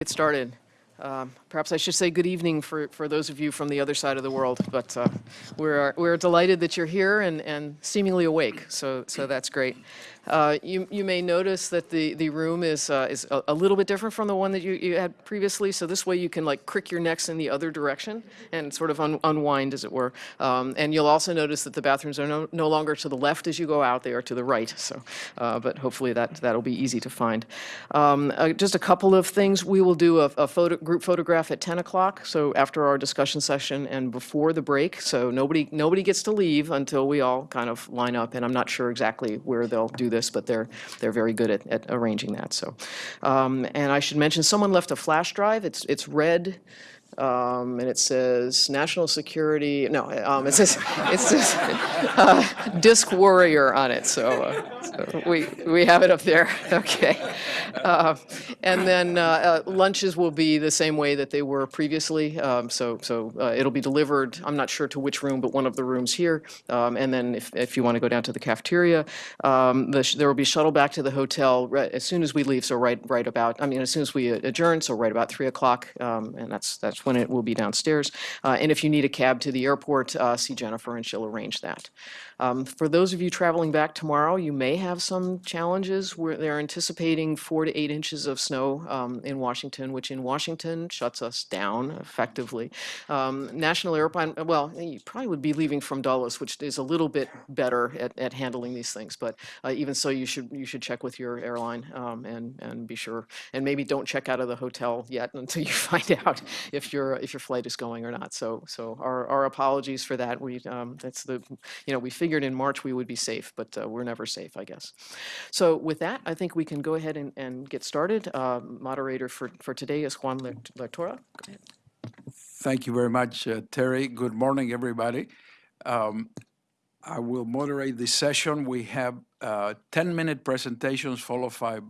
Get started. Um, Perhaps I should say good evening for, for those of you from the other side of the world, but uh, we're, we're delighted that you're here and, and seemingly awake, so, so that's great. Uh, You, you may notice that the, the room is, uh, is a a little bit different from the one that you, you had previously, so this way you can like crick your necks in the other direction and sort of un- unwind, as it were. Um, And you'll also notice that the bathrooms are no, no longer to the left as you go out, they are to the right, so, uh, but hopefully that, that'll be easy to find. Um, uh, Just a couple of things, we will do a, a photo, group photograph at 10 o'clock, so after our discussion session and before the break, so nobody, nobody gets to leave until we all kind of line up, and I'm not sure exactly where they'll do this, but they're, they're very good at, at arranging that, so. Um, And I should mention, someone left a flash drive, it's, it's red, um, and it says National Security, no, um, it says, it says uh, Disc Warrior on it, so, uh, so we, we have it up there, okay. Uh, And then uh, uh, lunches will be the same way that they were previously, um, so, so uh, it'll be delivered, I'm not sure to which room, but one of the rooms here. Um, And then if, if you want to go down to the cafeteria, um, the there will be shuttle back to the hotel right, as soon as we leave, so right, right about, I mean, as soon as we adjourn, so right about 3 o'clock, um, and that's, that's when it will be downstairs. Uh, And if you need a cab to the airport, uh, see Jennifer and she'll arrange that. Um, For those of you traveling back tomorrow, you may have some challenges where they're anticipating four to eight inches of snow um, in Washington, which in Washington shuts us down effectively. Um, National Airport, well, you probably would be leaving from Dulles, which is a little bit better at, at handling these things, but uh, even so, you should, you should check with your airline um, and, and be sure. And maybe don't check out of the hotel yet until you find out if your, if your flight is going or not. So, so our, our apologies for that. We, um, that's the, you know, we figured in March we would be safe, but uh, we're never safe, I guess. So with that, I think we can go ahead and, and get started. Uh, Moderator for, for today is Juan Lert- Lertora. Thank you very much, uh, Terry. Good morning, everybody. Um, I will moderate this session. We have 10-minute presentations followed by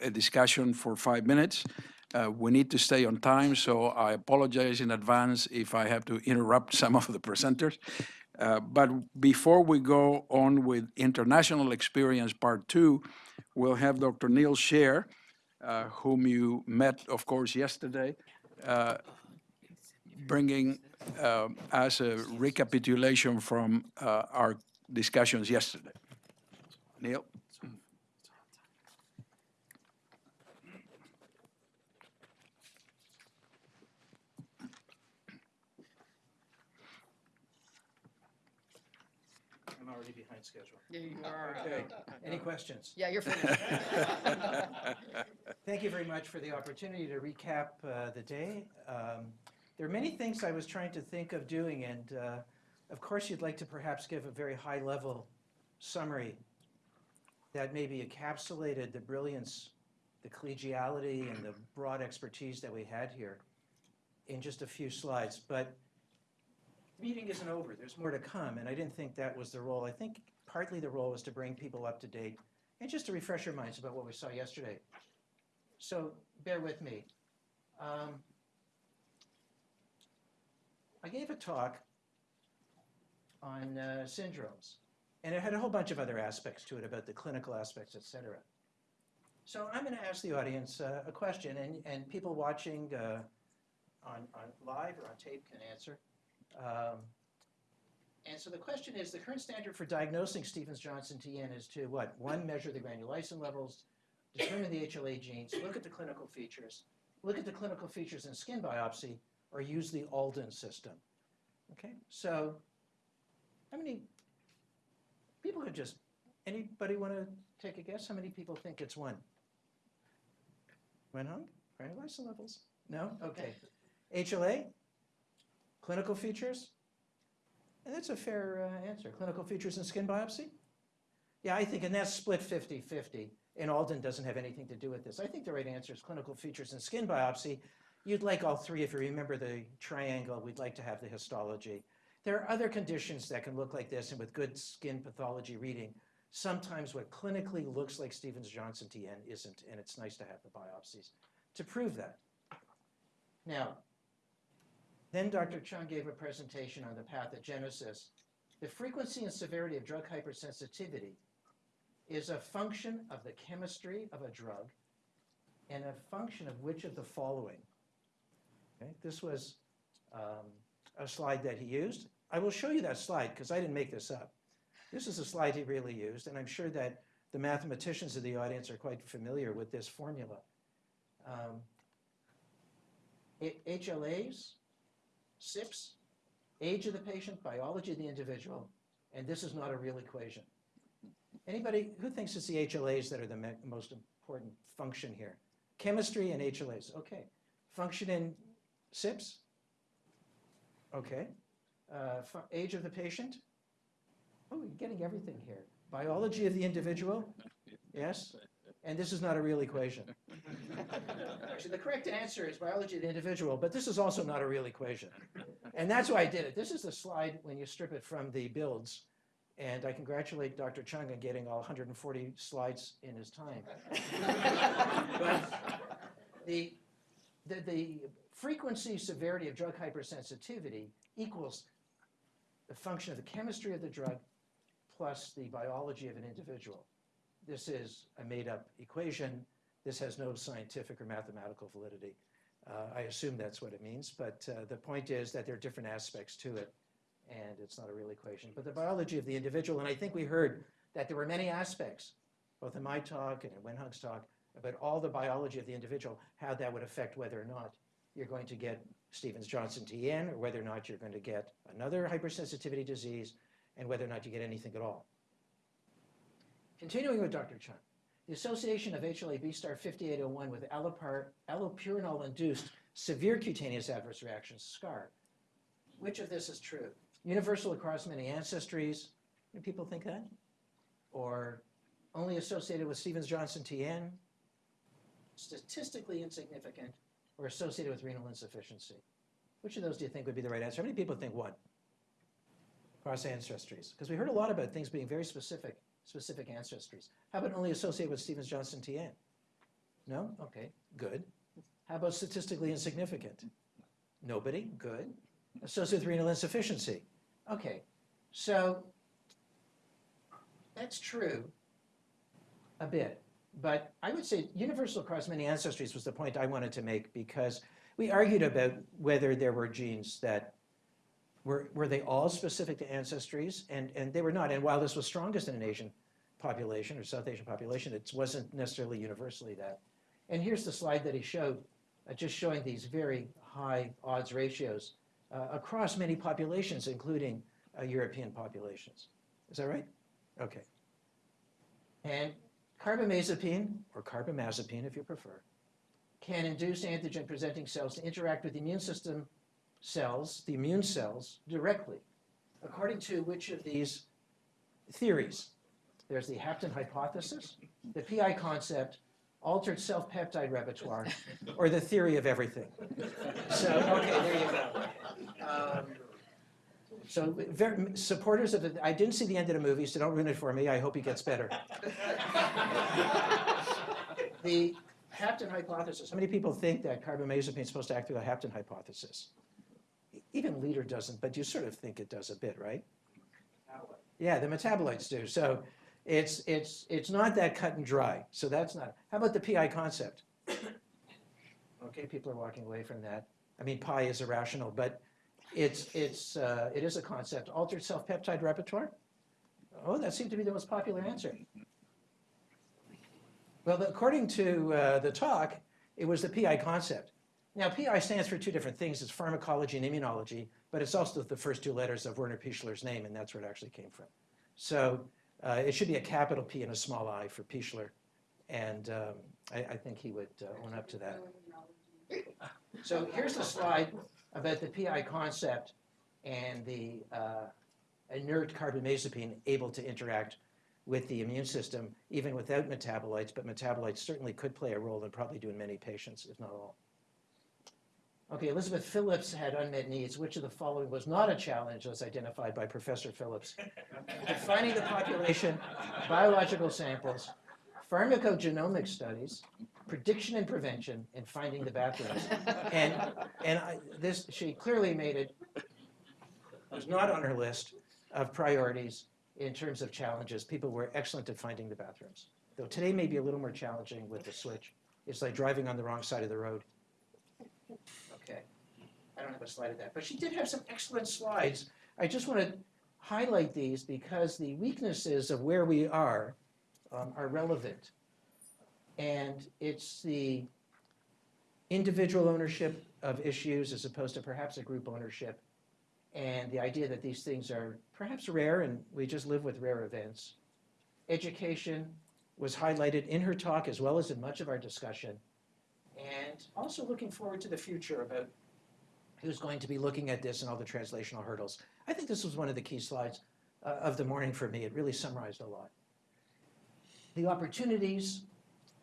a discussion for five minutes. Uh, We need to stay on time, so I apologize in advance if I have to interrupt some of the presenters. Uh, But before we go on with International Experience Part Two, we'll have Dr. Neil Shear, uh, whom you met, of course, yesterday, uh, bringing uh, us a recapitulation from uh, our discussions yesterday. Neil? Already behind schedule. Yeah, you are. Okay, any questions? Yeah, you're finished. Thank you very much for the opportunity to recap uh, the day. Um, There are many things I was trying to think of doing, and uh, of course, you'd like to perhaps give a very high-level summary that maybe encapsulated the brilliance, the collegiality, and the broad expertise that we had here in just a few slides. But the meeting isn't over. There's more to come, and I didn't think that was the role. I think partly the role was to bring people up to date and just to refresh your minds about what we saw yesterday. So bear with me. Um, I gave a talk on uh, syndromes, and it had a whole bunch of other aspects to it about the clinical aspects, et cetera. So I'm going to ask the audience uh, a question, and, and people watching uh, on, on live or on tape can answer. Um, and so the question is, the current standard for diagnosing Stevens-Johnson TN is to what? One, measure the granulysin levels, determine the HLA genes, look at the clinical features, look at the clinical features in skin biopsy, or use the Alden system. Okay, so how many people could just, anybody want to take a guess? How many people think it's one? Went home? Granulysin levels? No? Okay. HLA? Clinical features? And that's a fair uh, answer. Clinical features and skin biopsy? Yeah, I think, and that's split 50-50. And Alden doesn't have anything to do with this. I think the right answer is clinical features and skin biopsy. You'd like all three, if you remember the triangle, we'd like to have the histology. There are other conditions that can look like this, and with good skin pathology reading, sometimes what clinically looks like Stevens-Johnson TN isn't, and it's nice to have the biopsies to prove that. Now, then Dr. Chung gave a presentation on the pathogenesis. The frequency and severity of drug hypersensitivity is a function of the chemistry of a drug and a function of which of the following. Okay, This was um, a slide that he used. I will show you that slide because I didn't make this up. This is a slide he really used, and I'm sure that the mathematicians of the audience are quite familiar with this formula. Um, HLAs, SNPs, age of the patient, biology of the individual, and this is not a real equation. Anybody who thinks it's the HLAs that are the most important function here? Chemistry and HLAs, okay. Function in SNPs? Okay. Uh, Age of the patient? Oh, you're getting everything here. Biology of the individual? Yes? And this is not a real equation. Actually, the correct answer is biology of the individual, but this is also not a real equation. And that's why I did it. This is the slide when you strip it from the builds. And I congratulate Dr. Chung on getting all 140 slides in his time. But the, the, the frequency severity of drug hypersensitivity equals the function of the chemistry of the drug plus the biology of an individual. This is a made-up equation. This has no scientific or mathematical validity. Uh, I assume that's what it means, but uh, the point is that there are different aspects to it, and it's not a real equation. But the biology of the individual, and I think we heard that there were many aspects, both in my talk and in Wenhung's talk, about all the biology of the individual, how that would affect whether or not you're going to get Stevens-Johnson TN, or whether or not you're going to get another hypersensitivity disease, and whether or not you get anything at all. Continuing with Dr. Chung, the association of HLA-B star 5801 with allopurinol-induced severe cutaneous adverse reactions, SCAR. Which of this is true? Universal across many ancestries. Do people think that? Or only associated with Stevens-Johnson TN? Statistically insignificant or associated with renal insufficiency? Which of those do you think would be the right answer? How many people think one? Across ancestries. Because we heard a lot about things being very specific, specific ancestries. How about only associated with Stevens-Johnson TN? No? Okay, good. How about statistically insignificant? Nobody? Good. Associated with renal insufficiency? Okay, so that's true a bit. But I would say universal across many ancestries was the point I wanted to make because we argued about whether there were genes that were, were they all specific to ancestries? And, and they were not. And while this was strongest in an Asian population or South Asian population, it wasn't necessarily universally that. And here's the slide that he showed, uh, just showing these very high odds ratios uh, across many populations, including uh, European populations. Is that right? Okay. And carbamazepine, or carbamazepine if you prefer, can induce antigen presenting cells to interact with the immune system cells, the immune cells, directly, according to which of these theories? There's the Hapten hypothesis, the PI concept, altered self-peptide repertoire, or the theory of everything. So, okay, there you go. Um, So, very, supporters of the, I didn't see the end of the movie, so don't ruin it for me. I hope he gets better. The Hapten hypothesis, how many people think that carbamazepine is supposed to act through the Hapten hypothesis? Even Leader doesn't, but you sort of think it does a bit, right? Yeah, the metabolites do. So it's, it's, it's not that cut and dry. So that's not, how about the PI concept? Okay, people are walking away from that. I mean, pi is irrational, but it's, it's, uh, it is a concept. Altered self-peptide repertoire? Oh, that seemed to be the most popular answer. Well, according to uh, the talk, it was the PI concept. Now, PI stands for two different things. It's pharmacology and immunology, but it's also the first two letters of Werner Pichler's name, and that's where it actually came from. So uh, it should be a capital P and a small i for Pichler, and um, I, I think he would uh, own up to that. So here's the slide about the PI concept and the uh, inert carbamazepine able to interact with the immune system, even without metabolites, but metabolites certainly could play a role and probably do in many patients, if not all. Okay, Elizabeth Phillips had unmet needs. Which of the following was not a challenge as identified by Professor Phillips? Defining the population, biological samples, pharmacogenomic studies, prediction and prevention, and finding the bathrooms. And, and I, this, she clearly made it, was not on her list of priorities in terms of challenges. People were excellent at finding the bathrooms. Though today may be a little more challenging with the switch. It's like driving on the wrong side of the road. I don't have a slide of that, but she did have some excellent slides. I just want to highlight these because the weaknesses of where we are um, are relevant. And it's the individual ownership of issues as opposed to perhaps a group ownership. And the idea that these things are perhaps rare and we just live with rare events. Education was highlighted in her talk as well as in much of our discussion. And also looking forward to the future about who's going to be looking at this and all the translational hurdles. I think this was one of the key slides uh, of the morning for me. It really summarized a lot. The opportunities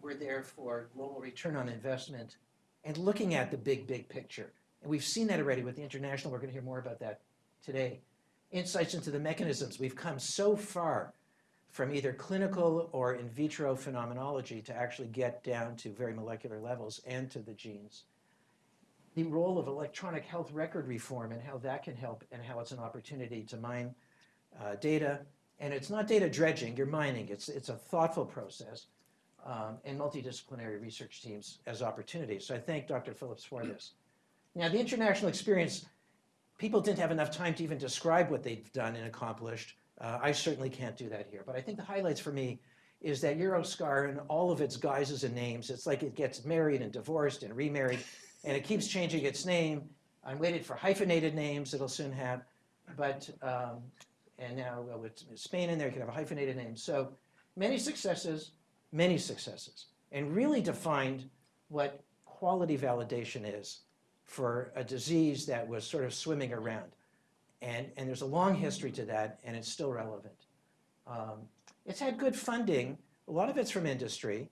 were there for global return on investment and looking at the big, big picture. And we've seen that already with the international. We're going to hear more about that today. Insights into the mechanisms. We've come so far from either clinical or in vitro phenomenology to actually get down to very molecular levels and to the genes. The role of electronic health record reform and how that can help and how it's an opportunity to mine uh, data. And it's not data dredging, you're mining. It's, it's a thoughtful process um, and multidisciplinary research teams as opportunities. So I thank Dr. Phillips for this. Now, the international experience, people didn't have enough time to even describe what they've done and accomplished. Uh, I certainly can't do that here, but I think the highlights for me is that Euroscar and all of its guises and names, it's like it gets married and divorced and remarried, and it keeps changing its name. I'm waiting for hyphenated names it'll soon have, but, um, and now uh, with Spain in there, you can have a hyphenated name. So many successes, many successes, and really defined what quality validation is for a disease that was sort of swimming around. And, and there's a long history to that, and it's still relevant. Um, it's had good funding. A lot of it's from industry.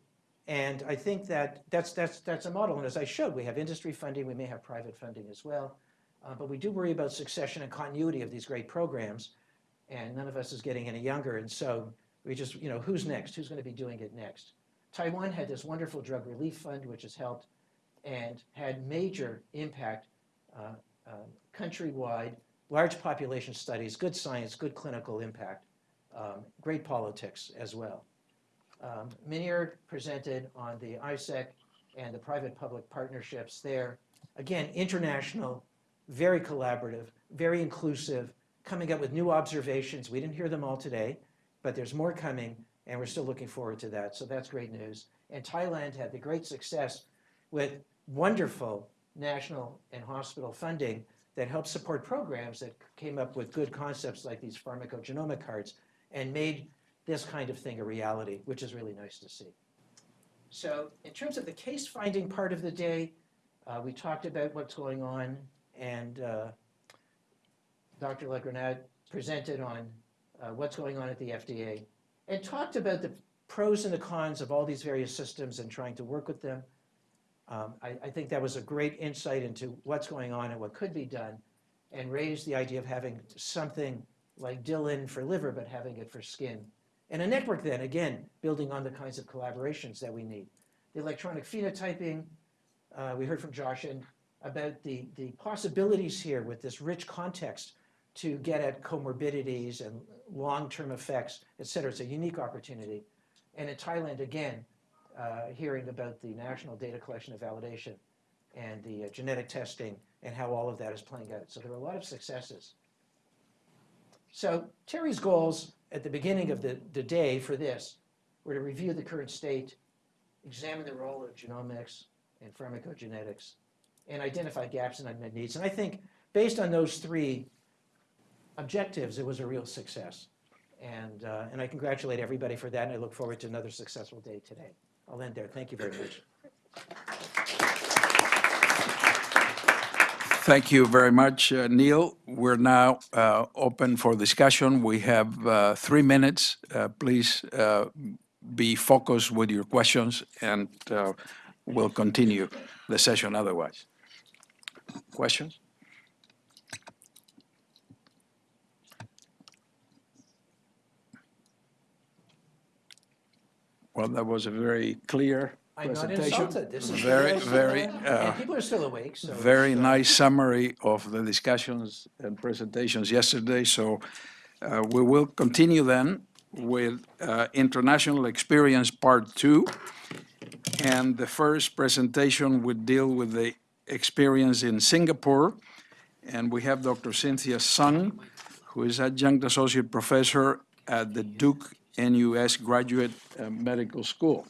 And I think that that's, that's, that's a model. And as I showed, we have industry funding. We may have private funding as well. Uh, but we do worry about succession and continuity of these great programs. And none of us is getting any younger. And so we just, you know, who's next? Who's going to be doing it next? Taiwan had this wonderful drug relief fund, which has helped and had major impact uh, uh, countrywide, large population studies, good science, good clinical impact, um, great politics as well. Um, Munir presented on the ISEC and the private-public partnerships there. Again, international, very collaborative, very inclusive, coming up with new observations. We didn't hear them all today, but there's more coming, and we're still looking forward to that. So that's great news. And Thailand had the great success with wonderful national and hospital funding that helped support programs that came up with good concepts like these pharmacogenomic cards and made this kind of thing a reality, which is really nice to see. So in terms of the case finding part of the day, uh, we talked about what's going on and uh, Dr. La Grenade presented on uh, what's going on at the FDA and talked about the pros and the cons of all these various systems and trying to work with them. Um, I, I think that was a great insight into what's going on and what could be done and raised the idea of having something like DILIN for liver, but having it for skin. And a network then, again, building on the kinds of collaborations that we need. The electronic phenotyping, uh, we heard from Josh and about the, the possibilities here with this rich context to get at comorbidities and long-term effects, et cetera. It's a unique opportunity. And in Thailand, again, uh, hearing about the national data collection and validation and the uh, genetic testing and how all of that is playing out. So there are a lot of successes. So Terry's goals at the beginning of the, the day for this were to review the current state, examine the role of genomics and pharmacogenetics, and identify gaps and unmet needs. And I think based on those three objectives, it was a real success. And, uh, and I congratulate everybody for that, and I look forward to another successful day today. I'll end there. Thank you very much. Thank you very much, uh, Neil. We're now uh, open for discussion. We have uh, three minutes. Uh, Please uh, be focused with your questions, and uh, we'll continue the session otherwise. Questions? Well, that was a very clear I'm not presentation. insulted. This is Very, way I feel. very, And uh, people are still awake, so. very uh, nice summary of the discussions and presentations yesterday. So uh, we will continue then with uh, International Experience Part Two. And the first presentation would deal with the experience in Singapore. And we have Dr. Cynthia Sung, who is adjunct associate professor at the Duke NUS Graduate uh, Medical School.